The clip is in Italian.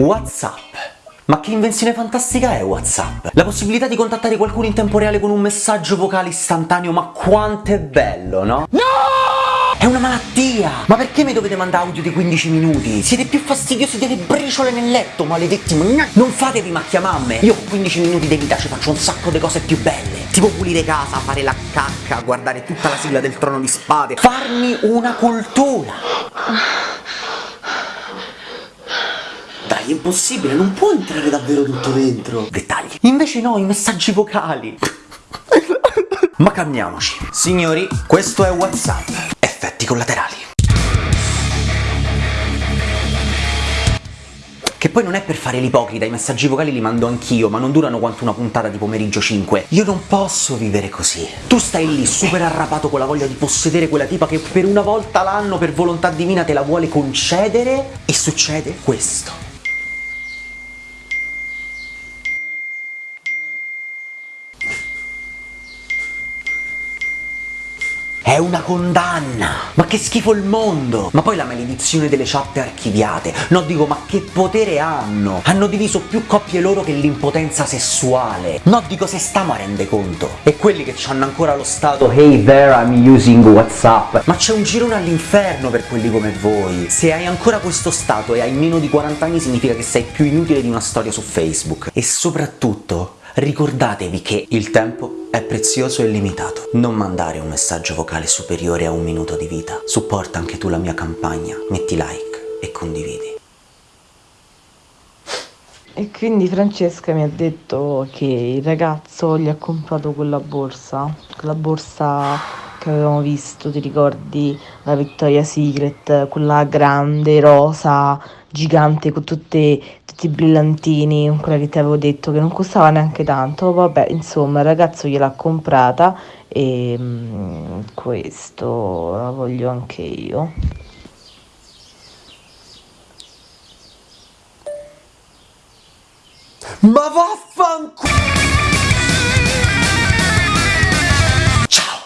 WhatsApp. Ma che invenzione fantastica è WhatsApp? La possibilità di contattare qualcuno in tempo reale con un messaggio vocale istantaneo, ma quanto è bello, no? No! È una malattia! Ma perché mi dovete mandare audio di 15 minuti? Siete più fastidiosi delle briciole nel letto, maledetti! Non fatevi macchia mamme! Io con 15 minuti di vita ci faccio un sacco di cose più belle! Tipo pulire casa, fare la cacca, guardare tutta la sigla del trono di spade, farmi una cultura! È impossibile, non può entrare davvero tutto dentro. Dettagli. Invece no, i messaggi vocali. Ma calmiamoci. Signori, questo è WhatsApp. Effetti collaterali. Che poi non è per fare l'ipocrita, i messaggi vocali li mando anch'io, ma non durano quanto una puntata di pomeriggio 5. Io non posso vivere così. Tu stai lì super arrapato con la voglia di possedere quella tipa che per una volta l'anno per volontà divina te la vuole concedere e succede questo. È una condanna! Ma che schifo il mondo! Ma poi la maledizione delle chat archiviate. No, dico, ma che potere hanno? Hanno diviso più coppie loro che l'impotenza sessuale. No, dico, se stiamo a rende conto. E quelli che hanno ancora lo stato Hey there, I'm using Whatsapp. Ma c'è un girone all'inferno per quelli come voi. Se hai ancora questo stato e hai meno di 40 anni significa che sei più inutile di una storia su Facebook. E soprattutto Ricordatevi che il tempo è prezioso e limitato. Non mandare un messaggio vocale superiore a un minuto di vita. Supporta anche tu la mia campagna, metti like e condividi. E quindi Francesca mi ha detto che il ragazzo gli ha comprato quella borsa, quella borsa che avevamo visto, ti ricordi? La Victoria's Secret, quella grande, rosa, gigante con tutte, tutti i brillantini, quella che ti avevo detto che non costava neanche tanto, vabbè insomma il ragazzo gliel'ha comprata e mm, questo la voglio anche io. Ma vaffanculo!